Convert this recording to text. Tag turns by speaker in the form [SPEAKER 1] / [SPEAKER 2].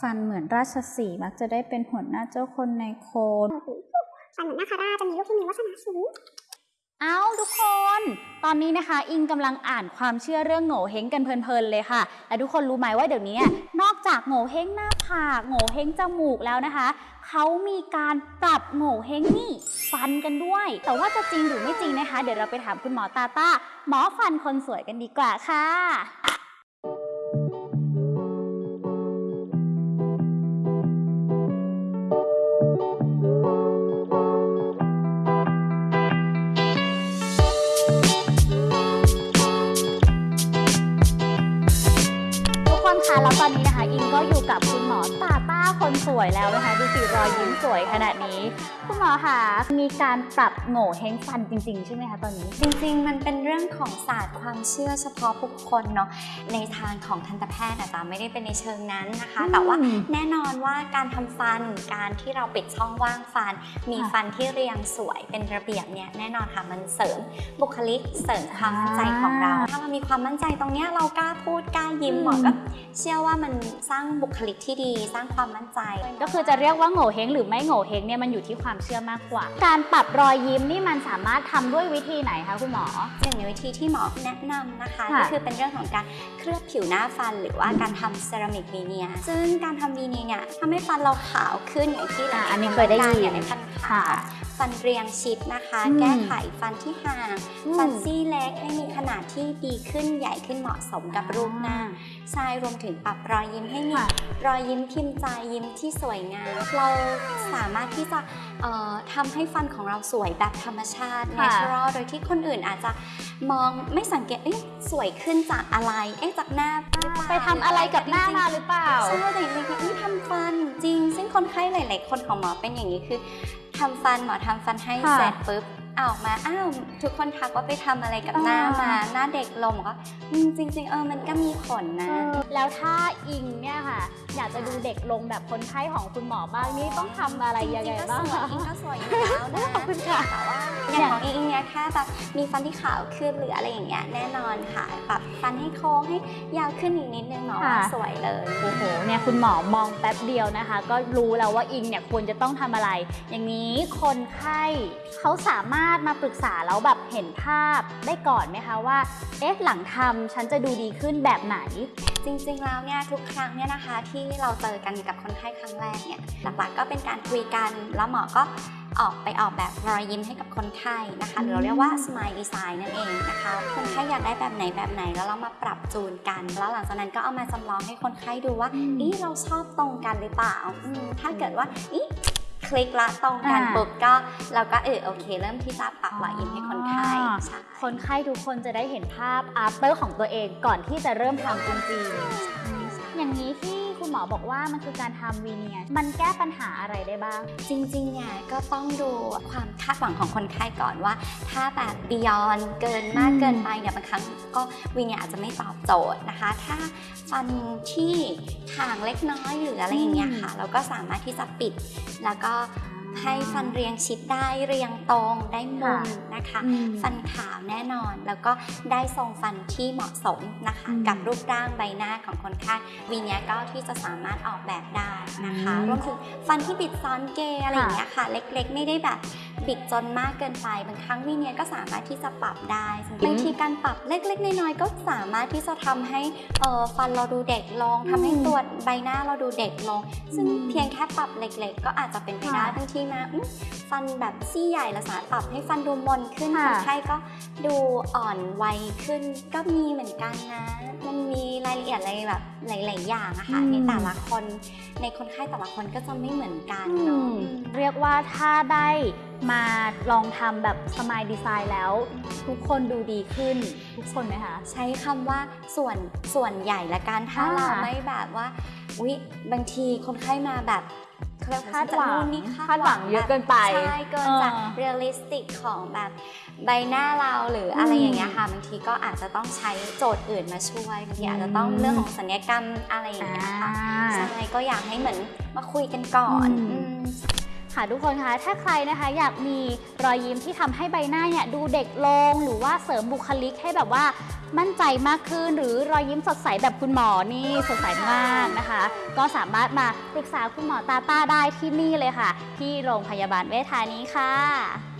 [SPEAKER 1] ฟันเหมือนราชสีห์มักจะได้เป็นหัวหน้าเจ้าคนในโคน
[SPEAKER 2] ฟันเหมือนนาคาราชจะมีลูกที่มีวาสนาสูง
[SPEAKER 1] เอาทุกคน ตอนนี้นะคะ อิงกำลังอ่านความเชื่อเรื่องโง่เฮงกันเพลินๆเลยค่ะ และทุกคนรู้ไหมว่าเดี๋ยวนี้นอกจากโง่เฮงหน้าผากโง่เฮงจมูกแล้วนะคะ เขามีการปรับโง่เฮงนี่ฟันกันด้วย แต่ว่าจะจริงหรือไม่จริงนะคะ เดี๋ยวเราไปถามคุณหมอตาต้าหมอฟันคนสวยกันดีกว่าค่ะ คนสวยแล้วนะคะ ดูสิรอยยิ้มสวยขนาดนี้ คุณหมอคะมีการปรับโง่เฮงฟันจริง ๆ ใช่ไหมคะตอนนี้
[SPEAKER 3] จริงๆ มันเป็นเรื่องของศาสตร์ความเชื่อเฉพาะบุคคลเนาะในทางของทันตแพทย์อาจจะไม่ได้เป็นในเชิงนั้นนะคะ แต่ว่าแน่นอนว่าการทำฟันการที่เราปิดช่องว่างฟัน มี
[SPEAKER 1] ค่ะ
[SPEAKER 3] ฟันที่เรียงสวยเป็นระเบียบเนี่ยแน่นอนค่ะมันเสริมบุคลิกเสริมความมั่นใจของเรา ถ้าเรามีความมั่นใจตรงเนี้ยเรากล้าพูดกล้ายิ้ม
[SPEAKER 1] อืม
[SPEAKER 3] หมอก็เชื่อว่ามันสร้างบุคลิกที่ดี สร้างความมั่นใจ
[SPEAKER 1] ก็คือจะเรียกว่าโง่เฮงหรือไม่โง่เฮงเนี่ยมันอยู่ที่ความเชื่อมากกว่า การปรับรอยยิ้มนี่มันสามารถทำด้วยวิธีไหนคะคุณหมอ
[SPEAKER 3] หนึ่งในวิธีที่หมอแนะนำนะคะ
[SPEAKER 1] ค่ะ
[SPEAKER 3] ก็คือเป็นเรื่องของการเคลือบผิวหน้าฟัน หรือว่าการทำเซรามิกวีเนียร์ซึ่งการทำวีเนียร์เนี่ยทำให้ฟันเราขาวขึ้นอย่างที่หลา
[SPEAKER 1] อะ
[SPEAKER 3] ยๆ
[SPEAKER 1] อันนี้
[SPEAKER 3] ค
[SPEAKER 1] เคยได้ยิน
[SPEAKER 3] ต้องการอย่างในฟันขาว
[SPEAKER 1] ค่ะ
[SPEAKER 3] ฟันเรียงชิดนะคะ
[SPEAKER 1] อืม
[SPEAKER 3] แก้ไขฟันที่ห่าง
[SPEAKER 1] อืม
[SPEAKER 3] ฟันซี่เล็กให้มีขนาดที่ดีขึ้นใหญ่ขึ้นเหมาะสมกับรูปหน้าใช่รวมถึงปรับรอยยิ้มให้มี
[SPEAKER 1] ค่ะ
[SPEAKER 3] รอยยิ้มพิมพ์ใจยิ้มที่สวยงามเราสามารถที่จะเอ่อทำให้ฟันของเราสวยแบบธรรมชาติ
[SPEAKER 1] ค่ะ
[SPEAKER 3] natural โดยที่คนอื่นอาจจะมองไม่สังเกตเอ๊ะสวยขึ้นจากอะไรเอ๊ะจากหน้าหรือเปล่า
[SPEAKER 1] ไปทำอะไรกับหน้ามาหรือเปล่า
[SPEAKER 3] ใช่แต่จริงๆนี่ทำฟันจริง ซึ่งคนไข้หลาย ๆ คนของหมอเป็นอย่างนี้คือ ทำฟันหมอทำฟันให้
[SPEAKER 1] ค่ะ
[SPEAKER 3] เสร็จปุ๊บเอาออกมาอ้าวทุกคนทักว่าไปทำอะไรกับหน้า
[SPEAKER 1] อ่าม
[SPEAKER 3] มา หน้าเด็กลงก็อืมจริง ๆ เออมันก็มีผลนะ
[SPEAKER 1] แล้วถ้าอิงเนี่ยค่ะ อยากจะดูเด็กลงแบบคนไข้ของคุณหมอบ้างนี่ต้องทำอะไรยังไงบ้าง
[SPEAKER 3] จริ
[SPEAKER 1] คะ
[SPEAKER 3] ๆก็สวยอิงก็สวยอยู่แล้วนะ
[SPEAKER 1] ขอบคุณค่ะ
[SPEAKER 3] แต่ว่าอย่างของอิงเนี่ยแค่แบบมีฟันที่ขาวขึ้นหรืออะไรอย่างเงี้ยแน่นอนค่ะปรับฟันให้โค้งให้ยาวขึ้นอีกนิดนึงหมอว่า
[SPEAKER 1] ค่ะ
[SPEAKER 3] สวยเลย
[SPEAKER 1] โอ้โหเนี่ยคุณหมอมองแป๊บเดียวนะคะ ก็รู้แล้วว่าอิงเนี่ยควรจะต้องทำอะไร อย่างนี้คนไข้เขาสามารถมาปรึกษาแล้วแบบเห็นภาพได้ก่อนไหมคะว่า เอ๊ะหลังทำฉันจะดูดีขึ้นแบบไหน
[SPEAKER 3] จริงๆ แล้วเนี่ยทุกครั้งเนี่ยนะคะ ที่เราเจอกันกับคนไข้ครั้งแรกเนี่ยหลักๆก็เป็นการคุยกันแล้วหมอก็ออกไปออกแบบรอยยิ้มให้กับคนไข้นะคะหรือเราเรียกว่า smile design นั่นเองนะคะคนไข้อยากได้แบบไหนแบบไหนแล้วเรามาปรับจูนกัน แล้วหลังจากนั้นก็เอามาจำลองให้คนไข้ดูว่า
[SPEAKER 1] อืม
[SPEAKER 3] อีเราชอบตรงกันหรือเปล่าอืมถ้าเกิดว่าอี คลิกละตรงกัน
[SPEAKER 1] อ่า
[SPEAKER 3] ปุ๊บก็เราก็เออโอเค เริ่มที่จะปรับรอยยิ้มให้คนไข้ใช่
[SPEAKER 1] คนไข้ทุกคนจะได้เห็นภาพ after ของตัวเองก่อนที่จะเริ่มทำจริงๆอย่างนี้ที่ คุณหมอบอกว่ามันคือการทำวีเนียร์มันแก้ปัญหาอะไรได้บ้าง
[SPEAKER 3] จริงๆเนี่ยก็ต้องดูความคาดหวังของคนไข้ก่อนว่า ถ้าแบบ beyond เกินมาก
[SPEAKER 1] อืม
[SPEAKER 3] เกินไปเนี่ยบางครั้งก็วิเนี่ยอาจจะไม่ตอบโจทย์นะคะ ถ้าฟันที่ห่างเล็กน้อยหรืออะไรอย่างเงี้ยค่ะ เราก็สามารถที่จะปิดแล้วก็ ให้ฟันเรียงชิดได้เรียงตรงได้มุมนะคะ
[SPEAKER 1] อืม
[SPEAKER 3] ฟันขาวแน่นอนแล้วก็ได้ทรงฟันที่เหมาะสมนะคะ
[SPEAKER 1] อืม
[SPEAKER 3] กับรูปร่างใบหน้าของคนไข้วีเนี้ยก็ที่จะสามารถออกแบบได้นะคะ
[SPEAKER 1] อืม
[SPEAKER 3] รวมถึงฟันที่บิดซ้อนเกยอะไรอย่างเงี้ยค่ะ เล็กๆ ไม่ได้แบบบิดจนมากเกินไปบางครั้งวีเนี้ยก็สามารถที่จะปรับได้บางทีการปรับเล็ก ๆ น้อยๆก็สามารถที่จะทำให้เอ่อฟันเราดูเด็กลงทำให้ตัวใบหน้าเราดูเด็กลง ซึ่ง
[SPEAKER 1] อืม
[SPEAKER 3] เพียงแค่ปรับเล็ก ๆ ก็อาจจะเป็นไปได้
[SPEAKER 1] ค่ะ
[SPEAKER 3] บางทีมาอื้อฟันแบบซี่ใหญ่เราสามารถปรับให้ฟันดูมนขึ้น
[SPEAKER 1] ค่ะ
[SPEAKER 3] คนไข้ก็ดูอ่อนวัยขึ้นก็มีเหมือนกันนะ มันมีรายละเอียดอะไรแบบหลาย ๆ อย่างอะค่ะ
[SPEAKER 1] อืม
[SPEAKER 3] ในแต่ละคนในคนไข้แต่ละคนก็จะไม่เหมือนกัน
[SPEAKER 1] อื
[SPEAKER 3] เนาะ
[SPEAKER 1] ม
[SPEAKER 3] อืม
[SPEAKER 1] เรียกว่าถ้าได้มาลองทำแบบ smile design แล้ว ทุกคนดูดีขึ้น ทุกคนไหมคะ
[SPEAKER 3] ใช้คำว่าส่วนส่วนใหญ่ละกันถ้า
[SPEAKER 1] อ่า
[SPEAKER 3] เราไม่แบบว่าอุ๊ยบางทีคนไข้มาแบบ เรียก
[SPEAKER 1] คาดหวัง
[SPEAKER 3] จะนู่นนี่
[SPEAKER 1] คาดหวังเยอะเกินไป
[SPEAKER 3] ใช่เกินจาก
[SPEAKER 1] เออ
[SPEAKER 3] realistic ของแบบใบหน้าเราหรืออะไร
[SPEAKER 1] อืม
[SPEAKER 3] อย่างเงี้ยค่ะบางทีก็อาจจะต้องใช้โจทย์อื่นมาช่วยบางทีอาจจะต้อง
[SPEAKER 1] อืม
[SPEAKER 3] เรื่องของศัลยกรรมอะไรอย่างเงี้ยค่ะ
[SPEAKER 1] อ่า
[SPEAKER 3] ใช่ก็อยากให้เหมือนมาคุยกันก่อน
[SPEAKER 1] อืม
[SPEAKER 3] อืม
[SPEAKER 1] ค่ะทุกคนคะถ้าใครนะคะอยากมีรอยยิ้มที่ทำให้ใบหน้าเนี่ยดูเด็กลงหรือว่าเสริมบุคลิกให้แบบว่ามั่นใจมากขึ้น หรือรอยยิ้มสดใสแบบคุณหมอนี่สดใสมากนะคะ ก็สามารถมาปรึกษาคุณหมอตาต้าได้ที่นี่เลยค่ะ ที่โรงพยาบาลเวชธานีค่ะ